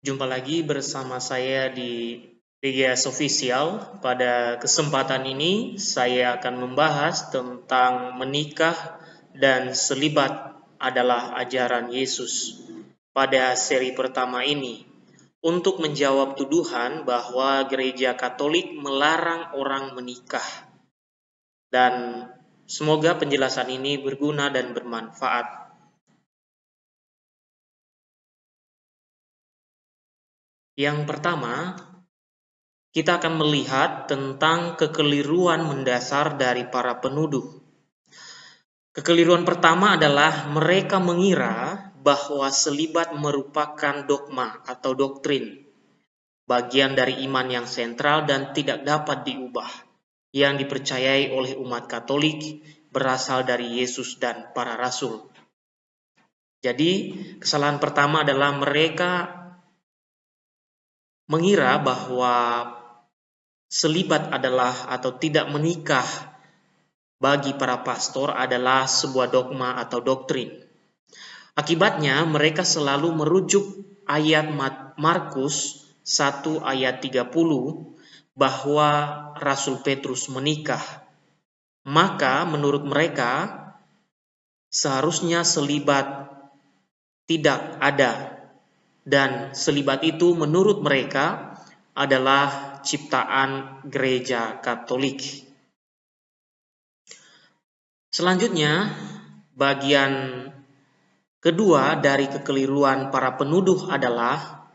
Jumpa lagi bersama saya di PGS Official. Pada kesempatan ini saya akan membahas tentang menikah dan selibat adalah ajaran Yesus. Pada seri pertama ini, untuk menjawab tuduhan bahwa gereja Katolik melarang orang menikah. Dan semoga penjelasan ini berguna dan bermanfaat Yang pertama, kita akan melihat tentang kekeliruan mendasar dari para penuduh. Kekeliruan pertama adalah mereka mengira bahwa selibat merupakan dogma atau doktrin, bagian dari iman yang sentral dan tidak dapat diubah, yang dipercayai oleh umat Katolik berasal dari Yesus dan para rasul. Jadi, kesalahan pertama adalah mereka mengira bahwa selibat adalah atau tidak menikah bagi para pastor adalah sebuah dogma atau doktrin. Akibatnya mereka selalu merujuk ayat Markus 1 ayat 30 bahwa Rasul Petrus menikah. Maka menurut mereka seharusnya selibat tidak ada dan selibat itu menurut mereka adalah ciptaan gereja Katolik. Selanjutnya, bagian kedua dari kekeliruan para penuduh adalah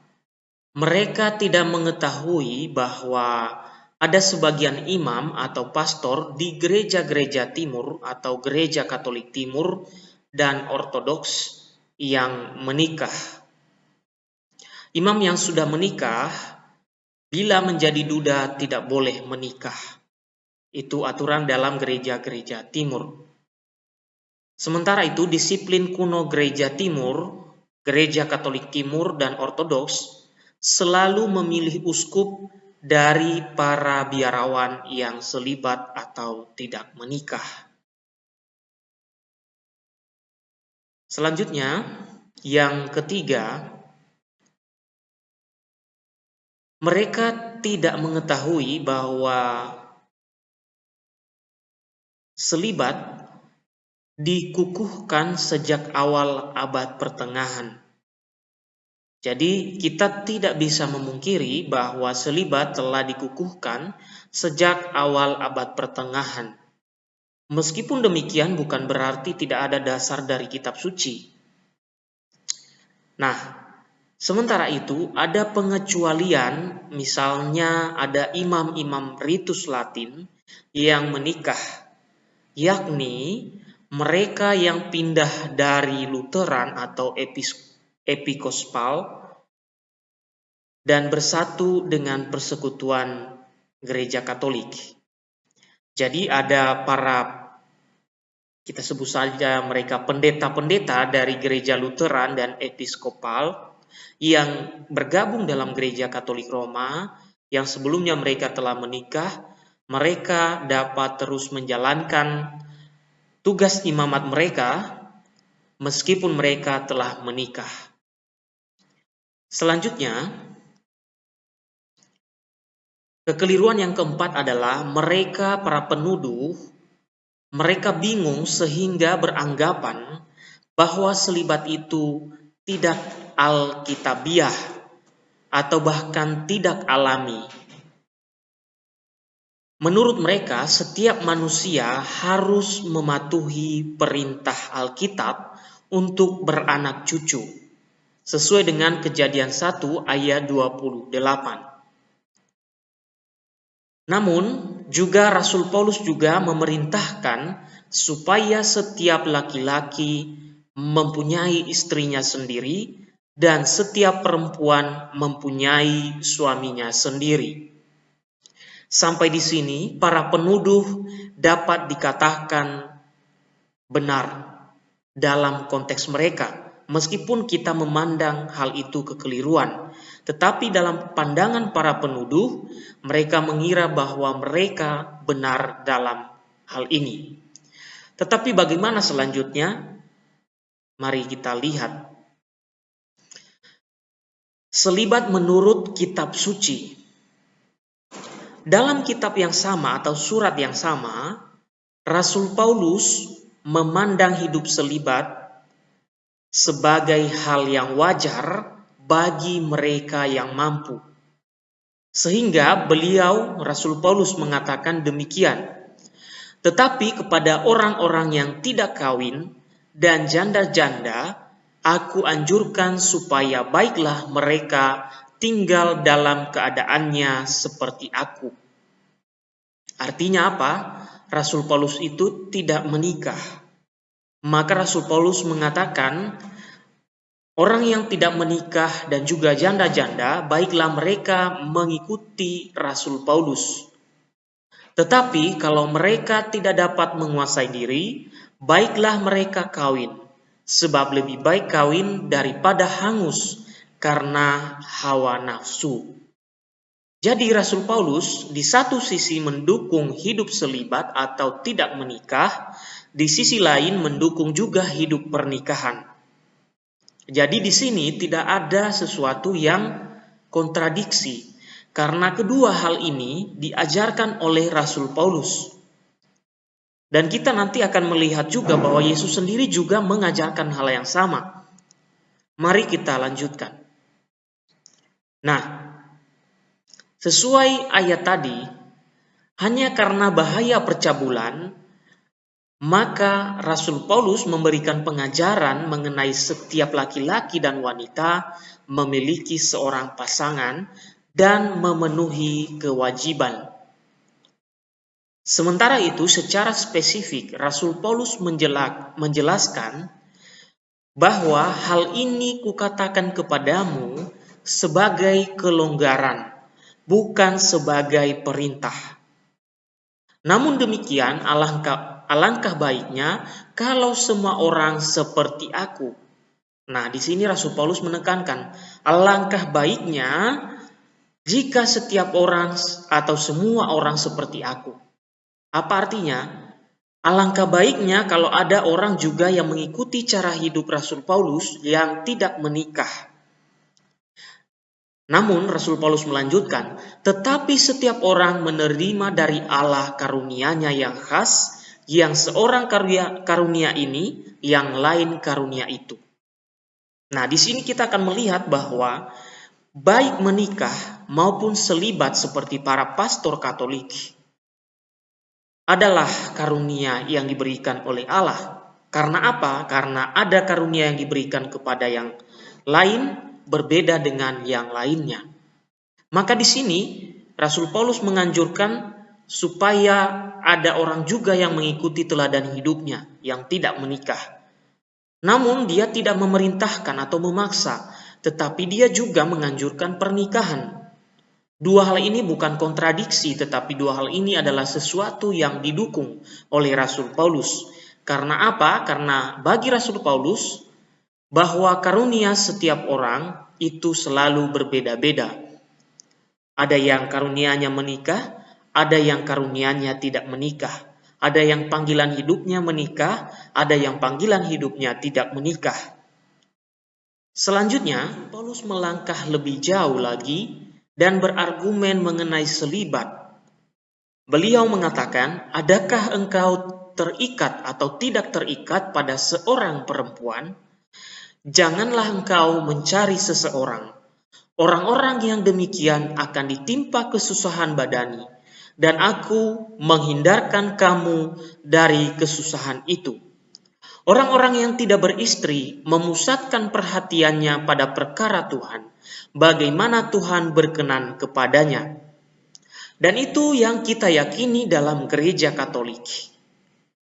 mereka tidak mengetahui bahwa ada sebagian imam atau pastor di gereja-gereja timur atau gereja Katolik timur dan ortodoks yang menikah Imam yang sudah menikah, bila menjadi duda tidak boleh menikah. Itu aturan dalam gereja-gereja timur. Sementara itu disiplin kuno gereja timur, gereja katolik timur dan ortodoks selalu memilih uskup dari para biarawan yang selibat atau tidak menikah. Selanjutnya, yang ketiga, mereka tidak mengetahui bahwa selibat dikukuhkan sejak awal abad pertengahan. Jadi kita tidak bisa memungkiri bahwa selibat telah dikukuhkan sejak awal abad pertengahan. Meskipun demikian bukan berarti tidak ada dasar dari kitab suci. Nah, Sementara itu, ada pengecualian, misalnya ada imam-imam ritus Latin yang menikah, yakni mereka yang pindah dari Lutheran atau Episkopal dan bersatu dengan persekutuan gereja Katolik. Jadi ada para kita sebut saja mereka pendeta-pendeta dari gereja Lutheran dan Episkopal yang bergabung dalam gereja Katolik Roma yang sebelumnya mereka telah menikah, mereka dapat terus menjalankan tugas imamat mereka meskipun mereka telah menikah. Selanjutnya, kekeliruan yang keempat adalah mereka para penuduh mereka bingung sehingga beranggapan bahwa selibat itu tidak alkitabiah atau bahkan tidak alami. Menurut mereka, setiap manusia harus mematuhi perintah Alkitab untuk beranak cucu, sesuai dengan kejadian 1 ayat 28. Namun, juga Rasul Paulus juga memerintahkan supaya setiap laki-laki mempunyai istrinya sendiri dan setiap perempuan mempunyai suaminya sendiri. Sampai di sini, para penuduh dapat dikatakan benar dalam konteks mereka, meskipun kita memandang hal itu kekeliruan. Tetapi dalam pandangan para penuduh, mereka mengira bahwa mereka benar dalam hal ini. Tetapi bagaimana selanjutnya? Mari kita lihat. Selibat menurut kitab suci. Dalam kitab yang sama atau surat yang sama, Rasul Paulus memandang hidup selibat sebagai hal yang wajar bagi mereka yang mampu. Sehingga beliau, Rasul Paulus mengatakan demikian. Tetapi kepada orang-orang yang tidak kawin dan janda-janda, aku anjurkan supaya baiklah mereka tinggal dalam keadaannya seperti aku. Artinya apa? Rasul Paulus itu tidak menikah. Maka Rasul Paulus mengatakan, orang yang tidak menikah dan juga janda-janda, baiklah mereka mengikuti Rasul Paulus. Tetapi kalau mereka tidak dapat menguasai diri, baiklah mereka kawin, sebab lebih baik kawin daripada hangus karena hawa nafsu. Jadi Rasul Paulus di satu sisi mendukung hidup selibat atau tidak menikah, di sisi lain mendukung juga hidup pernikahan. Jadi di sini tidak ada sesuatu yang kontradiksi karena kedua hal ini diajarkan oleh Rasul Paulus. Dan kita nanti akan melihat juga bahwa Yesus sendiri juga mengajarkan hal yang sama. Mari kita lanjutkan. Nah, Sesuai ayat tadi, hanya karena bahaya percabulan, maka Rasul Paulus memberikan pengajaran mengenai setiap laki-laki dan wanita memiliki seorang pasangan dan memenuhi kewajiban. Sementara itu, secara spesifik, Rasul Paulus menjelaskan bahwa hal ini kukatakan kepadamu sebagai kelonggaran bukan sebagai perintah. Namun demikian, alangkah, alangkah baiknya kalau semua orang seperti aku. Nah, di sini Rasul Paulus menekankan, alangkah baiknya jika setiap orang atau semua orang seperti aku. Apa artinya? Alangkah baiknya kalau ada orang juga yang mengikuti cara hidup Rasul Paulus yang tidak menikah. Namun Rasul Paulus melanjutkan, tetapi setiap orang menerima dari Allah karunia-Nya yang khas, yang seorang karunia, karunia ini, yang lain karunia itu. Nah, di sini kita akan melihat bahwa baik menikah maupun selibat seperti para pastor Katolik adalah karunia yang diberikan oleh Allah. Karena apa? Karena ada karunia yang diberikan kepada yang lain berbeda dengan yang lainnya. Maka di sini Rasul Paulus menganjurkan supaya ada orang juga yang mengikuti teladan hidupnya yang tidak menikah. Namun dia tidak memerintahkan atau memaksa, tetapi dia juga menganjurkan pernikahan. Dua hal ini bukan kontradiksi, tetapi dua hal ini adalah sesuatu yang didukung oleh Rasul Paulus. Karena apa? Karena bagi Rasul Paulus, bahwa karunia setiap orang itu selalu berbeda-beda. Ada yang karunianya menikah, ada yang karunianya tidak menikah. Ada yang panggilan hidupnya menikah, ada yang panggilan hidupnya tidak menikah. Selanjutnya, Paulus melangkah lebih jauh lagi dan berargumen mengenai selibat. Beliau mengatakan, "Adakah engkau terikat atau tidak terikat pada seorang perempuan?" Janganlah engkau mencari seseorang. Orang-orang yang demikian akan ditimpa kesusahan badani, dan aku menghindarkan kamu dari kesusahan itu. Orang-orang yang tidak beristri memusatkan perhatiannya pada perkara Tuhan, bagaimana Tuhan berkenan kepadanya. Dan itu yang kita yakini dalam gereja Katolik,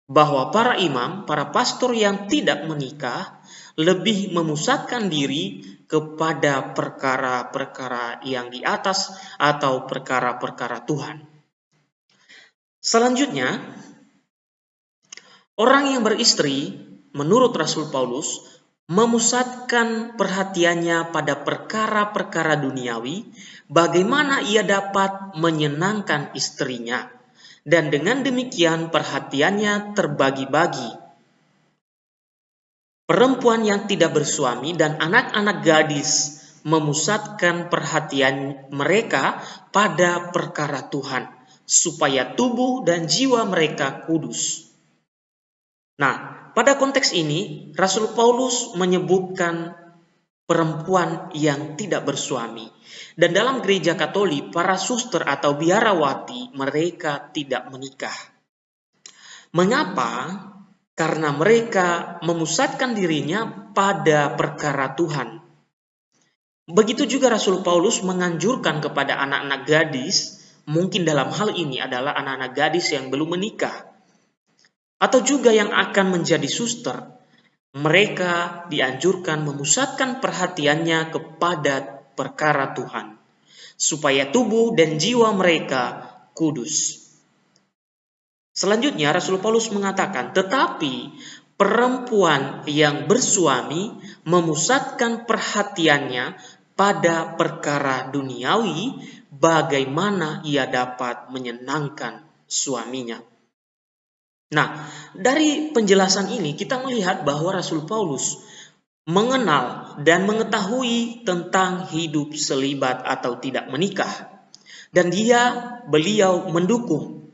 bahwa para imam, para pastor yang tidak menikah, lebih memusatkan diri kepada perkara-perkara yang di atas atau perkara-perkara Tuhan. Selanjutnya, orang yang beristri, menurut Rasul Paulus, memusatkan perhatiannya pada perkara-perkara duniawi, bagaimana ia dapat menyenangkan istrinya, dan dengan demikian perhatiannya terbagi-bagi perempuan yang tidak bersuami dan anak-anak gadis memusatkan perhatian mereka pada perkara Tuhan, supaya tubuh dan jiwa mereka kudus. Nah, pada konteks ini, Rasul Paulus menyebutkan perempuan yang tidak bersuami. Dan dalam gereja Katolik, para suster atau biarawati mereka tidak menikah. Mengapa? Karena mereka memusatkan dirinya pada perkara Tuhan. Begitu juga Rasul Paulus menganjurkan kepada anak-anak gadis, mungkin dalam hal ini adalah anak-anak gadis yang belum menikah, atau juga yang akan menjadi suster, mereka dianjurkan memusatkan perhatiannya kepada perkara Tuhan, supaya tubuh dan jiwa mereka kudus. Selanjutnya, Rasul Paulus mengatakan, "Tetapi perempuan yang bersuami memusatkan perhatiannya pada perkara duniawi, bagaimana ia dapat menyenangkan suaminya." Nah, dari penjelasan ini kita melihat bahwa Rasul Paulus mengenal dan mengetahui tentang hidup selibat atau tidak menikah. Dan dia, beliau mendukung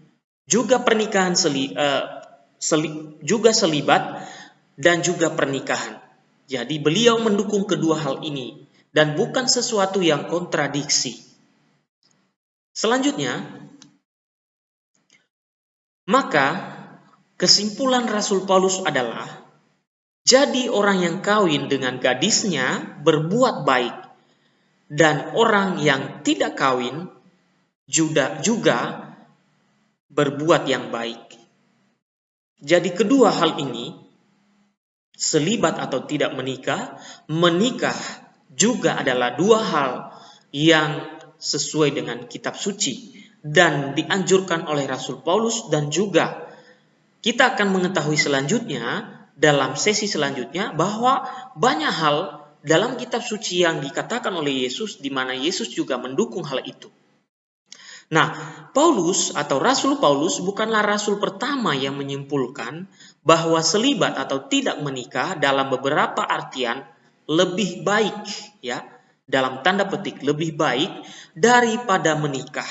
juga pernikahan seli, uh, seli, juga selibat dan juga pernikahan. Jadi beliau mendukung kedua hal ini dan bukan sesuatu yang kontradiksi. Selanjutnya, maka Kesimpulan Rasul Paulus adalah, jadi orang yang kawin dengan gadisnya berbuat baik, dan orang yang tidak kawin juga, berbuat yang baik. Jadi kedua hal ini, selibat atau tidak menikah, menikah juga adalah dua hal yang sesuai dengan kitab suci dan dianjurkan oleh Rasul Paulus dan juga kita akan mengetahui selanjutnya dalam sesi selanjutnya bahwa banyak hal dalam kitab suci yang dikatakan oleh Yesus di mana Yesus juga mendukung hal itu. Nah, Paulus atau Rasul Paulus bukanlah rasul pertama yang menyimpulkan bahwa selibat atau tidak menikah dalam beberapa artian lebih baik ya, dalam tanda petik lebih baik daripada menikah.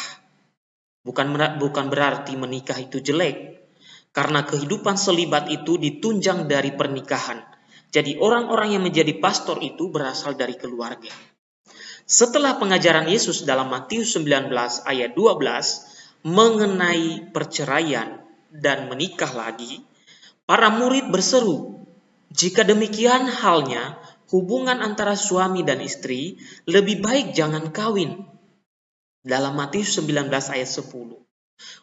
Bukan bukan berarti menikah itu jelek, karena kehidupan selibat itu ditunjang dari pernikahan. Jadi orang-orang yang menjadi pastor itu berasal dari keluarga. Setelah pengajaran Yesus dalam Matius 19 ayat 12 mengenai perceraian dan menikah lagi, para murid berseru, jika demikian halnya, hubungan antara suami dan istri lebih baik jangan kawin. Dalam Matius 19 ayat 10.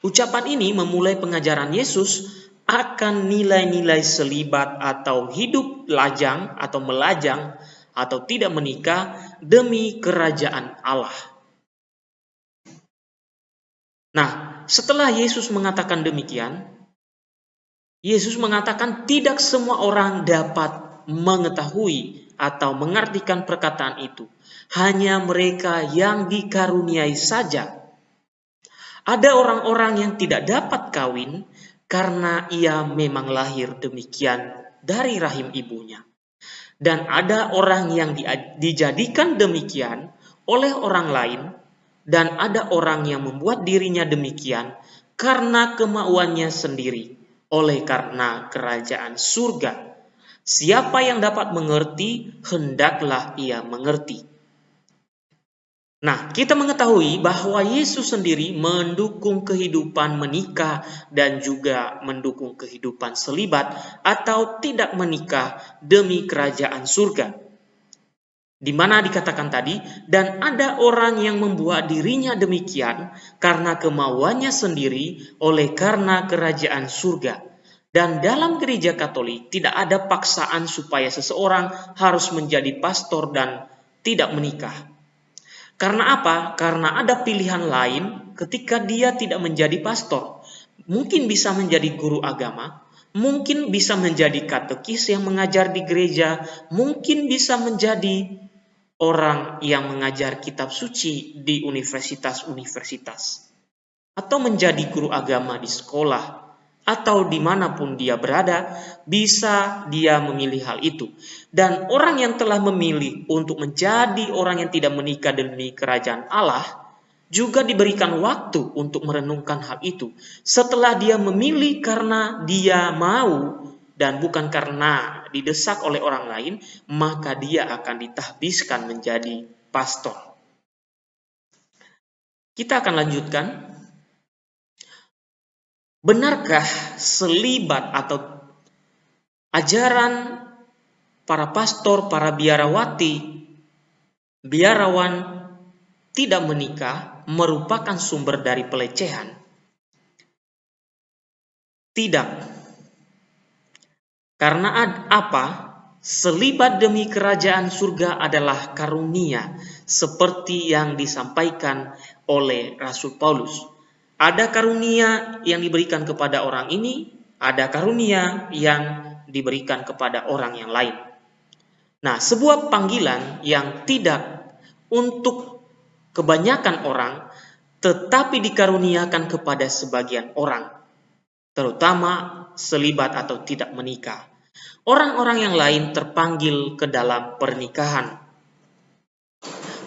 Ucapan ini memulai pengajaran Yesus akan nilai-nilai selibat atau hidup lajang atau melajang atau tidak menikah demi kerajaan Allah. Nah, setelah Yesus mengatakan demikian, Yesus mengatakan tidak semua orang dapat mengetahui atau mengartikan perkataan itu. Hanya mereka yang dikaruniai saja ada orang-orang yang tidak dapat kawin karena ia memang lahir demikian dari rahim ibunya. Dan ada orang yang dijadikan demikian oleh orang lain dan ada orang yang membuat dirinya demikian karena kemauannya sendiri oleh karena kerajaan surga. Siapa yang dapat mengerti, hendaklah ia mengerti. Nah, kita mengetahui bahwa Yesus sendiri mendukung kehidupan menikah dan juga mendukung kehidupan selibat atau tidak menikah demi kerajaan surga. Di mana dikatakan tadi, dan ada orang yang membuat dirinya demikian karena kemauannya sendiri oleh karena kerajaan surga. Dan dalam gereja Katolik tidak ada paksaan supaya seseorang harus menjadi pastor dan tidak menikah karena apa? Karena ada pilihan lain ketika dia tidak menjadi pastor. Mungkin bisa menjadi guru agama, mungkin bisa menjadi katekis yang mengajar di gereja, mungkin bisa menjadi orang yang mengajar kitab suci di universitas-universitas, atau menjadi guru agama di sekolah atau di mana pun dia berada, bisa dia memilih hal itu. Dan orang yang telah memilih untuk menjadi orang yang tidak menikah demi kerajaan Allah, juga diberikan waktu untuk merenungkan hal itu. Setelah dia memilih karena dia mau dan bukan karena didesak oleh orang lain, maka dia akan ditahbiskan menjadi pastor. Kita akan lanjutkan Benarkah selibat atau ajaran para pastor, para biarawati, biarawan tidak menikah merupakan sumber dari pelecehan? Tidak. Karena apa? Selibat demi kerajaan surga adalah karunia, seperti yang disampaikan oleh Rasul Paulus. Ada karunia yang diberikan kepada orang ini, ada karunia yang diberikan kepada orang yang lain. Nah, sebuah panggilan yang tidak untuk kebanyakan orang, tetapi dikaruniakan kepada sebagian orang, terutama selibat atau tidak menikah. Orang-orang yang lain terpanggil ke dalam pernikahan.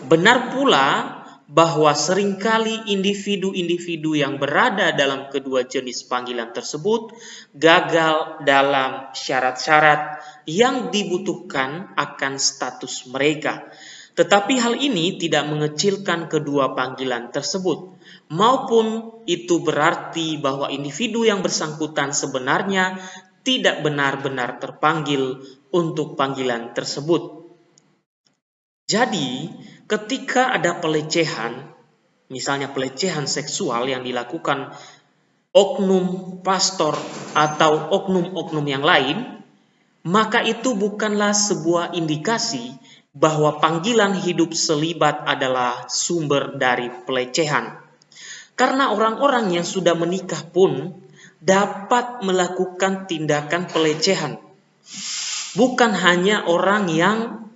Benar pula bahwa sering kali individu-individu yang berada dalam kedua jenis panggilan tersebut gagal dalam syarat-syarat yang dibutuhkan akan status mereka. Tetapi hal ini tidak mengecilkan kedua panggilan tersebut, maupun itu berarti bahwa individu yang bersangkutan sebenarnya tidak benar-benar terpanggil untuk panggilan tersebut. Jadi, ketika ada pelecehan, misalnya pelecehan seksual yang dilakukan oknum pastor atau oknum-oknum yang lain, maka itu bukanlah sebuah indikasi bahwa panggilan hidup selibat adalah sumber dari pelecehan. Karena orang-orang yang sudah menikah pun dapat melakukan tindakan pelecehan. Bukan hanya orang yang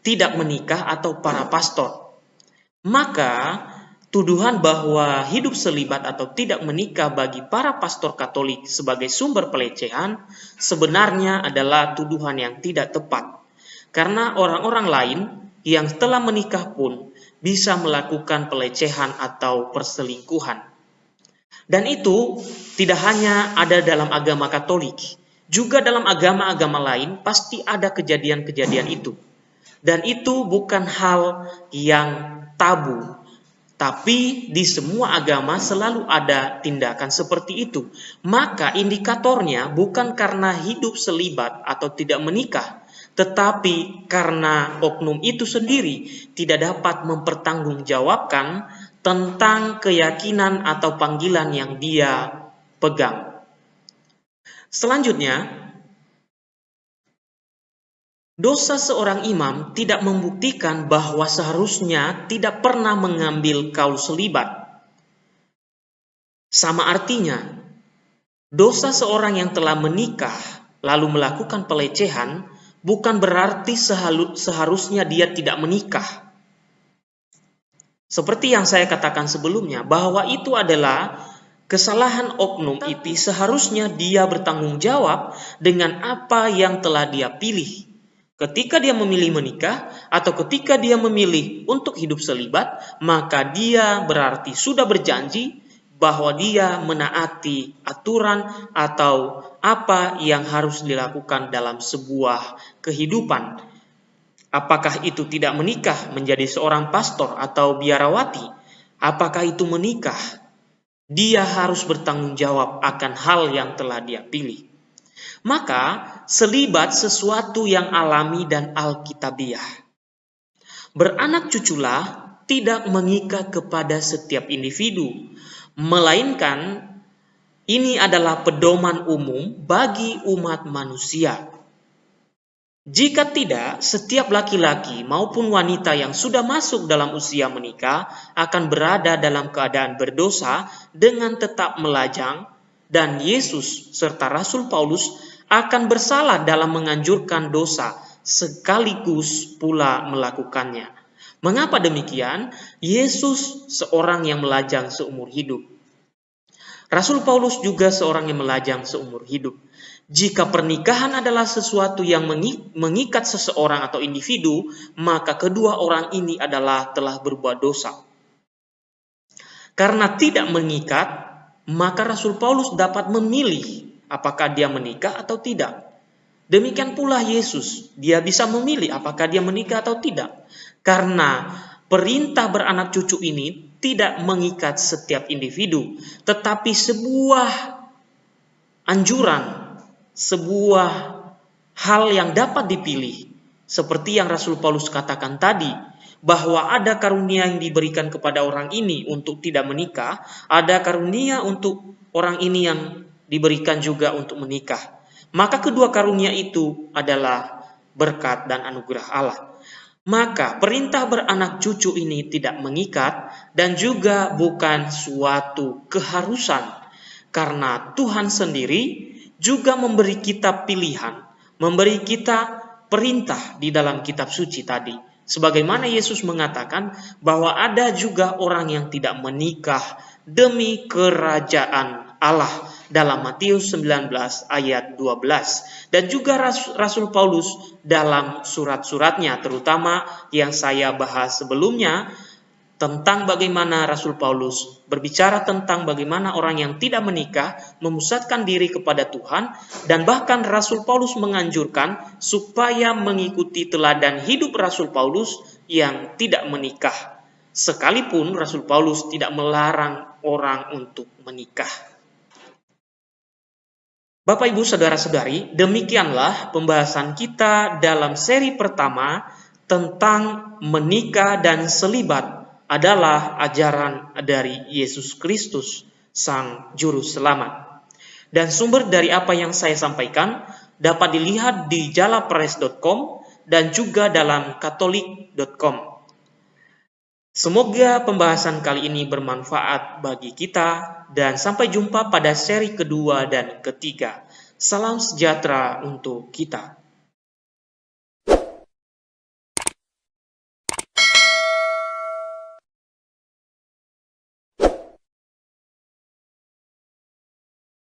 tidak menikah atau para pastor. Maka tuduhan bahwa hidup selibat atau tidak menikah bagi para pastor Katolik sebagai sumber pelecehan sebenarnya adalah tuduhan yang tidak tepat. Karena orang-orang lain yang telah menikah pun bisa melakukan pelecehan atau perselingkuhan. Dan itu tidak hanya ada dalam agama Katolik, juga dalam agama-agama lain pasti ada kejadian-kejadian itu. Dan itu bukan hal yang tabu. Tapi di semua agama selalu ada tindakan seperti itu. Maka indikatornya bukan karena hidup selibat atau tidak menikah, tetapi karena oknum itu sendiri tidak dapat mempertanggungjawabkan tentang keyakinan atau panggilan yang dia pegang. Selanjutnya, Dosa seorang imam tidak membuktikan bahwa seharusnya tidak pernah mengambil kaul selibat. Sama artinya, dosa seorang yang telah menikah lalu melakukan pelecehan bukan berarti seharusnya dia tidak menikah. Seperti yang saya katakan sebelumnya, bahwa itu adalah kesalahan oknum itu seharusnya dia bertanggung jawab dengan apa yang telah dia pilih Ketika dia memilih menikah atau ketika dia memilih untuk hidup selibat, maka dia berarti sudah berjanji bahwa dia menaati aturan atau apa yang harus dilakukan dalam sebuah kehidupan. Apakah itu tidak menikah menjadi seorang pastor atau biarawati? Apakah itu menikah? Dia harus bertanggung jawab akan hal yang telah dia pilih. Maka selibat sesuatu yang alami dan alkitabiah. Beranak cuculah tidak mengikat kepada setiap individu, melainkan ini adalah pedoman umum bagi umat manusia. Jika tidak, setiap laki-laki maupun wanita yang sudah masuk dalam usia menikah akan berada dalam keadaan berdosa dengan tetap melajang, dan Yesus serta Rasul Paulus akan bersalah dalam menganjurkan dosa sekaligus pula melakukannya. Mengapa demikian? Yesus seorang yang melajang seumur hidup. Rasul Paulus juga seorang yang melajang seumur hidup. Jika pernikahan adalah sesuatu yang mengikat seseorang atau individu, maka kedua orang ini adalah telah berbuat dosa. Karena tidak mengikat, maka Rasul Paulus dapat memilih apakah dia menikah atau tidak. Demikian pula Yesus, dia bisa memilih apakah dia menikah atau tidak. Karena perintah beranak cucu ini tidak mengikat setiap individu, tetapi sebuah anjuran, sebuah hal yang dapat dipilih. Seperti yang Rasul Paulus katakan tadi, bahwa ada karunia yang diberikan kepada orang ini untuk tidak menikah, ada karunia untuk orang ini yang diberikan juga untuk menikah maka kedua karunia itu adalah berkat dan anugerah Allah. Maka perintah beranak cucu ini tidak mengikat dan juga bukan suatu keharusan karena Tuhan sendiri juga memberi kita pilihan, memberi kita perintah di dalam kitab suci tadi. Sebagaimana Yesus mengatakan bahwa ada juga orang yang tidak menikah demi kerajaan Allah dalam Matius 19 ayat 12 dan juga Rasul Paulus dalam surat-suratnya terutama yang saya bahas sebelumnya tentang bagaimana Rasul Paulus berbicara tentang bagaimana orang yang tidak menikah memusatkan diri kepada Tuhan dan bahkan Rasul Paulus menganjurkan supaya mengikuti teladan hidup Rasul Paulus yang tidak menikah sekalipun Rasul Paulus tidak melarang orang untuk menikah. Bapak, Ibu, Saudara-saudari, demikianlah pembahasan kita dalam seri pertama tentang menikah dan selibat adalah ajaran dari Yesus Kristus, Sang Juru Selamat. Dan sumber dari apa yang saya sampaikan dapat dilihat di jalapress.com dan juga dalam katolik.com. Semoga pembahasan kali ini bermanfaat bagi kita dan sampai jumpa pada seri kedua dan ketiga. Salam sejahtera untuk kita.